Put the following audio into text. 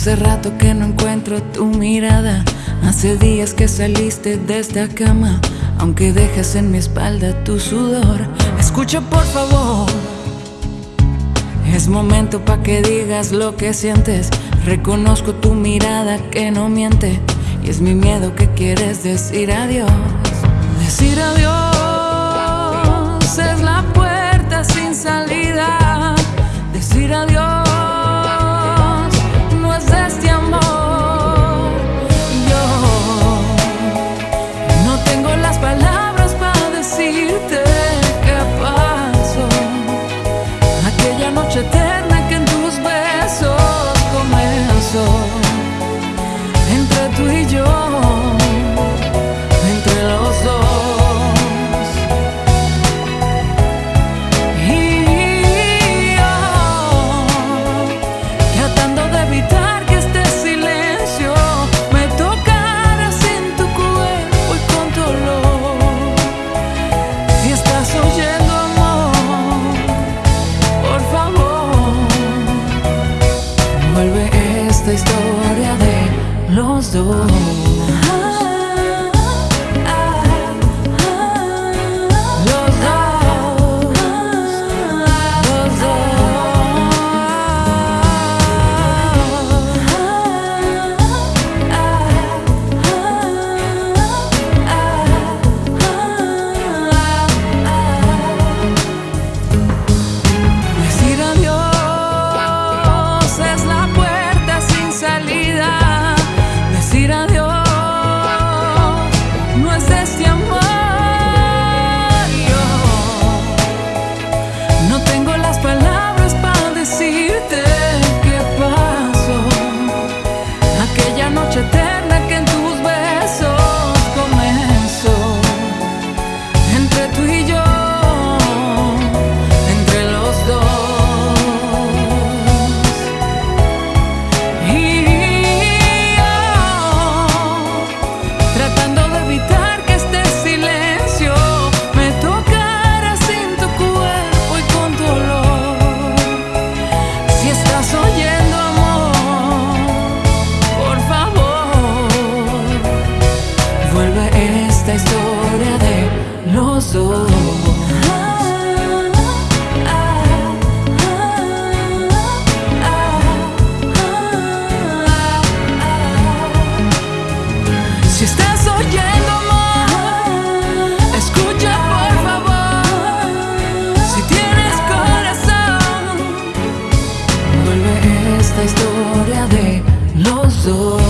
Hace rato que no encuentro tu mirada. Hace días que saliste de esta cama. Aunque dejas en mi espalda tu sudor. Escucha por favor. Es momento pa' que digas lo que sientes. Reconozco tu mirada que no miente. Y es mi miedo que quieres decir adiós. Decir adiós. almost home. So.